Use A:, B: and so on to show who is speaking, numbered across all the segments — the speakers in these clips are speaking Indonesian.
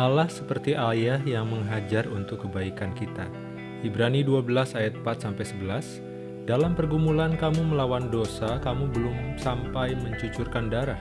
A: Allah seperti ayah yang menghajar untuk kebaikan kita. Ibrani 12 ayat 4-11 Dalam pergumulan kamu melawan dosa, kamu belum sampai mencucurkan darah.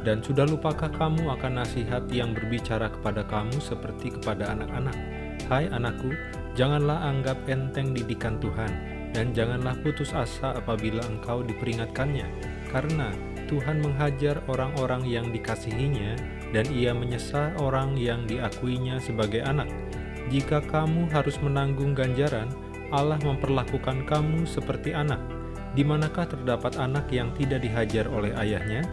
A: Dan sudah lupakah kamu akan nasihat yang berbicara kepada kamu seperti kepada anak-anak? Hai anakku, janganlah anggap enteng didikan Tuhan, dan janganlah putus asa apabila engkau diperingatkannya, karena Tuhan menghajar orang-orang yang dikasihinya, dan ia menyesal orang yang diakuinya sebagai anak. Jika kamu harus menanggung ganjaran, Allah memperlakukan kamu seperti anak. Di manakah terdapat anak yang tidak dihajar oleh ayahnya?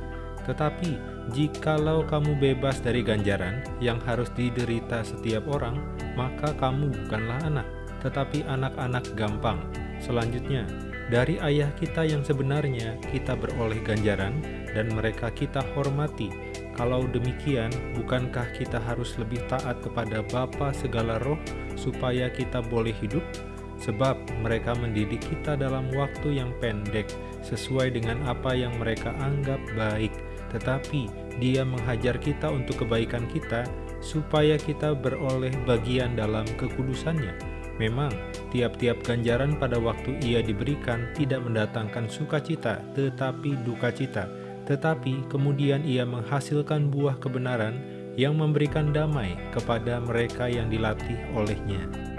A: Tetapi, jikalau kamu bebas dari ganjaran yang harus diderita setiap orang, maka kamu bukanlah anak, tetapi anak-anak gampang. Selanjutnya, dari ayah kita yang sebenarnya kita beroleh ganjaran dan mereka kita hormati. Kalau demikian, bukankah kita harus lebih taat kepada Bapa segala roh supaya kita boleh hidup? Sebab mereka mendidik kita dalam waktu yang pendek sesuai dengan apa yang mereka anggap baik tetapi dia menghajar kita untuk kebaikan kita, supaya kita beroleh bagian dalam kekudusannya. Memang, tiap-tiap ganjaran pada waktu ia diberikan tidak mendatangkan sukacita, tetapi duka cita. Tetapi kemudian ia menghasilkan buah kebenaran yang memberikan damai kepada mereka yang dilatih olehnya.